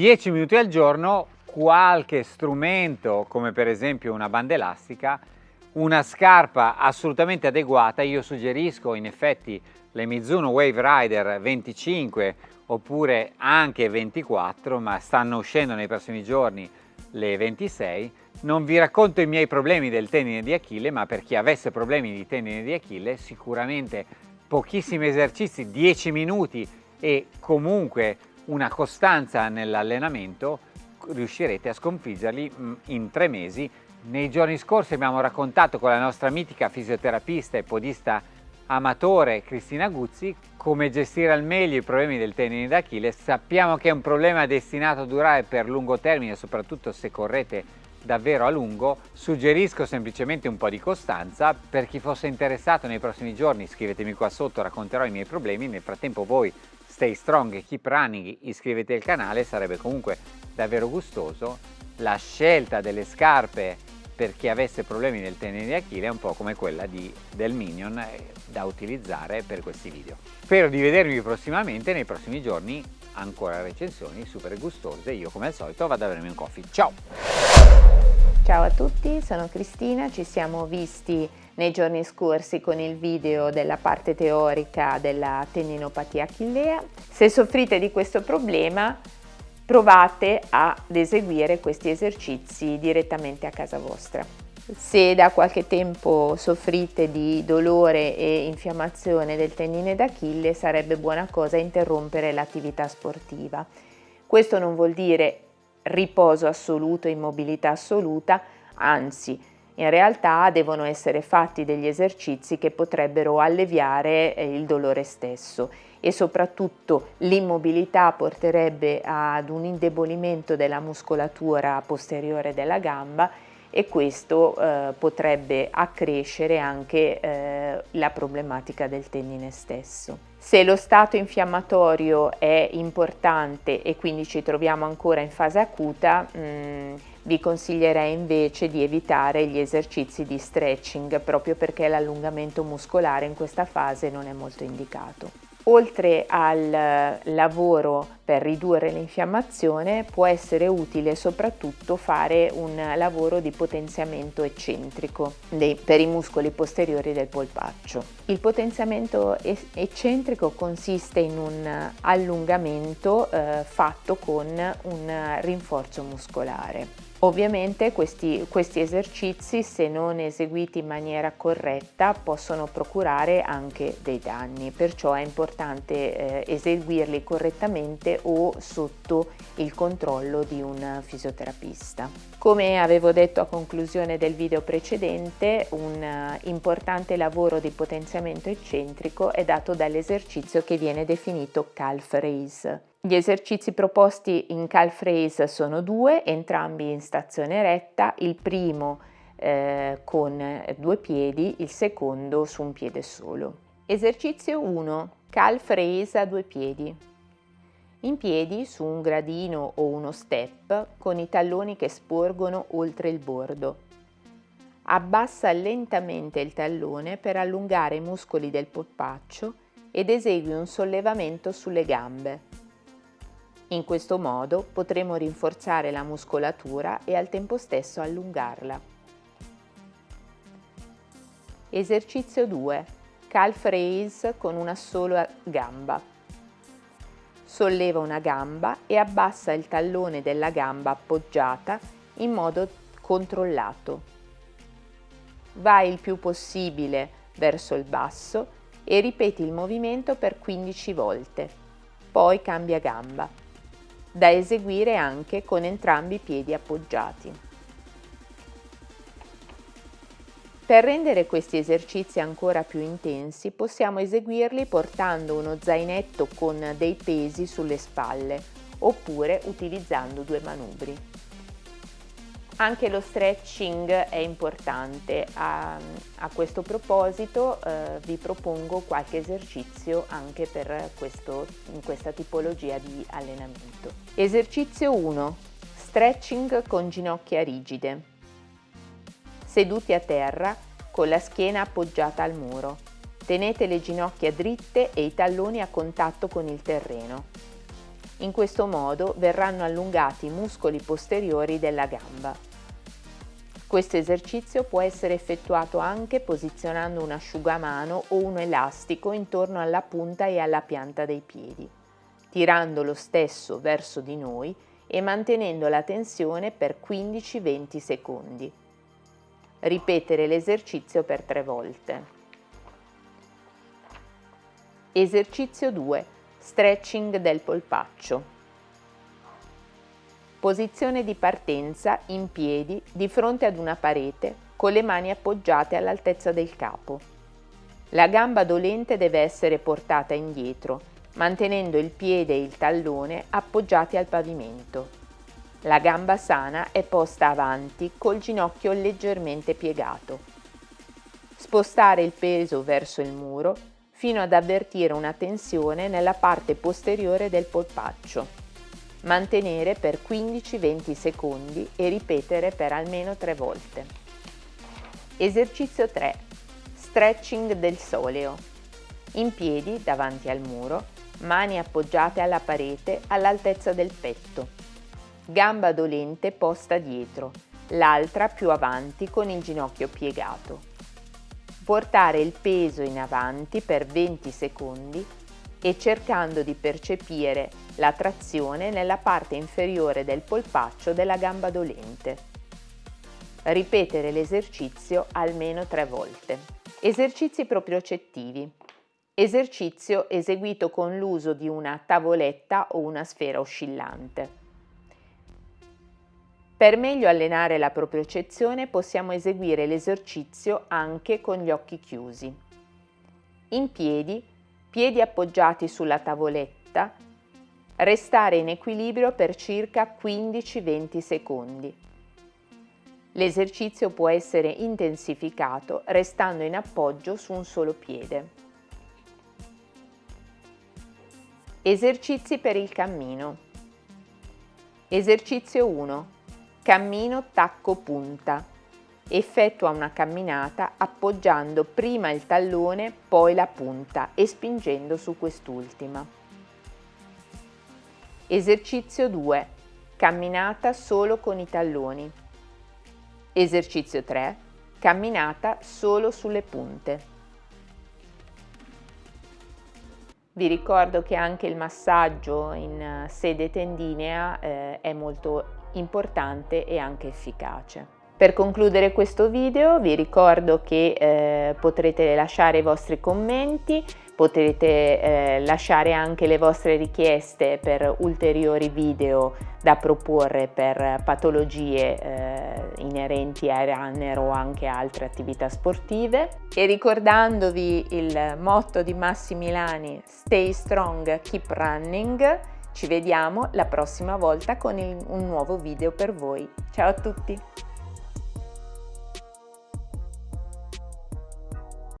10 minuti al giorno qualche strumento come per esempio una banda elastica, una scarpa assolutamente adeguata, io suggerisco in effetti le Mizuno Wave Rider 25 oppure anche 24 ma stanno uscendo nei prossimi giorni le 26 non vi racconto i miei problemi del tendine di Achille ma per chi avesse problemi di tendine di Achille sicuramente pochissimi esercizi 10 minuti e comunque una costanza nell'allenamento riuscirete a sconfiggerli mm, in tre mesi. Nei giorni scorsi abbiamo raccontato con la nostra mitica fisioterapista e podista amatore Cristina Guzzi come gestire al meglio i problemi del tendine d'Achille. Sappiamo che è un problema destinato a durare per lungo termine, soprattutto se correte davvero a lungo. Suggerisco semplicemente un po' di costanza. Per chi fosse interessato nei prossimi giorni scrivetemi qua sotto, racconterò i miei problemi. Nel frattempo voi stay strong keep running, iscrivetevi al canale, sarebbe comunque davvero gustoso. La scelta delle scarpe per chi avesse problemi nel tenere di Achille è un po' come quella di, del Minion eh, da utilizzare per questi video. Spero di vedervi prossimamente, nei prossimi giorni ancora recensioni super gustose. Io come al solito vado a bermi un coffee. Ciao! Ciao a tutti, sono Cristina, ci siamo visti nei giorni scorsi con il video della parte teorica della tendinopatia achillea. Se soffrite di questo problema provate ad eseguire questi esercizi direttamente a casa vostra. Se da qualche tempo soffrite di dolore e infiammazione del tendine d'Achille sarebbe buona cosa interrompere l'attività sportiva. Questo non vuol dire riposo assoluto, immobilità assoluta, anzi in realtà devono essere fatti degli esercizi che potrebbero alleviare eh, il dolore stesso e soprattutto l'immobilità porterebbe ad un indebolimento della muscolatura posteriore della gamba e questo eh, potrebbe accrescere anche eh, la problematica del tendine stesso. Se lo stato infiammatorio è importante e quindi ci troviamo ancora in fase acuta, mh, mm, vi consiglierei invece di evitare gli esercizi di stretching proprio perché l'allungamento muscolare in questa fase non è molto indicato. Oltre al lavoro per ridurre l'infiammazione può essere utile soprattutto fare un lavoro di potenziamento eccentrico per i muscoli posteriori del polpaccio. Il potenziamento eccentrico consiste in un allungamento eh, fatto con un rinforzo muscolare. Ovviamente questi, questi, esercizi se non eseguiti in maniera corretta possono procurare anche dei danni, perciò è importante eh, eseguirli correttamente o sotto il controllo di un fisioterapista. Come avevo detto a conclusione del video precedente, un uh, importante lavoro di potenziamento eccentrico è dato dall'esercizio che viene definito calf raise. Gli esercizi proposti in calf raise sono due, entrambi in stazione retta, il primo eh, con due piedi, il secondo su un piede solo. Esercizio 1. Calf raise a due piedi. In piedi su un gradino o uno step con i talloni che sporgono oltre il bordo. Abbassa lentamente il tallone per allungare i muscoli del polpaccio ed esegui un sollevamento sulle gambe. In questo modo potremo rinforzare la muscolatura e al tempo stesso allungarla. Esercizio 2. Calf raise con una sola gamba. Solleva una gamba e abbassa il tallone della gamba appoggiata in modo controllato. Vai il più possibile verso il basso e ripeti il movimento per 15 volte. Poi cambia gamba da eseguire anche con entrambi i piedi appoggiati. Per rendere questi esercizi ancora più intensi possiamo eseguirli portando uno zainetto con dei pesi sulle spalle oppure utilizzando due manubri. Anche lo stretching è importante, a, a questo proposito eh, vi propongo qualche esercizio anche per questo, questa tipologia di allenamento. Esercizio 1. Stretching con ginocchia rigide. Seduti a terra con la schiena appoggiata al muro. Tenete le ginocchia dritte e i talloni a contatto con il terreno. In questo modo verranno allungati i muscoli posteriori della gamba. Questo esercizio può essere effettuato anche posizionando un asciugamano o un elastico intorno alla punta e alla pianta dei piedi, tirando lo stesso verso di noi e mantenendo la tensione per 15-20 secondi. Ripetere l'esercizio per tre volte. Esercizio 2 Stretching del polpaccio. Posizione di partenza in piedi di fronte ad una parete con le mani appoggiate all'altezza del capo. La gamba dolente deve essere portata indietro, mantenendo il piede e il tallone appoggiati al pavimento. La gamba sana è posta avanti col ginocchio leggermente piegato. Spostare il peso verso il muro fino ad avvertire una tensione nella parte posteriore del polpaccio. Mantenere per 15-20 secondi e ripetere per almeno 3 volte. Esercizio 3. Stretching del soleo. In piedi davanti al muro, mani appoggiate alla parete all'altezza del petto. Gamba dolente posta dietro, l'altra più avanti con il ginocchio piegato portare il peso in avanti per 20 secondi e cercando di percepire la trazione nella parte inferiore del polpaccio della gamba dolente. Ripetere l'esercizio almeno tre volte. Esercizi propriocettivi. Esercizio eseguito con l'uso di una tavoletta o una sfera oscillante. Per meglio allenare la propriocezione possiamo eseguire l'esercizio anche con gli occhi chiusi. In piedi, piedi appoggiati sulla tavoletta, restare in equilibrio per circa 15-20 secondi. L'esercizio può essere intensificato restando in appoggio su un solo piede. Esercizi per il cammino. Esercizio 1. Cammino tacco punta. Effettua una camminata appoggiando prima il tallone, poi la punta e spingendo su quest'ultima. Esercizio 2. Camminata solo con i talloni. Esercizio 3. Camminata solo sulle punte. Vi ricordo che anche il massaggio in eh, sede tendinea eh, è molto importante e anche efficace. Per concludere questo video vi ricordo che eh, potrete lasciare i vostri commenti, potrete eh, lasciare anche le vostre richieste per ulteriori video da proporre per patologie eh, inerenti ai runner o anche altre attività sportive e ricordandovi il motto di Massimilani Stay strong, keep running ci vediamo la prossima volta con il, un nuovo video per voi. Ciao a tutti!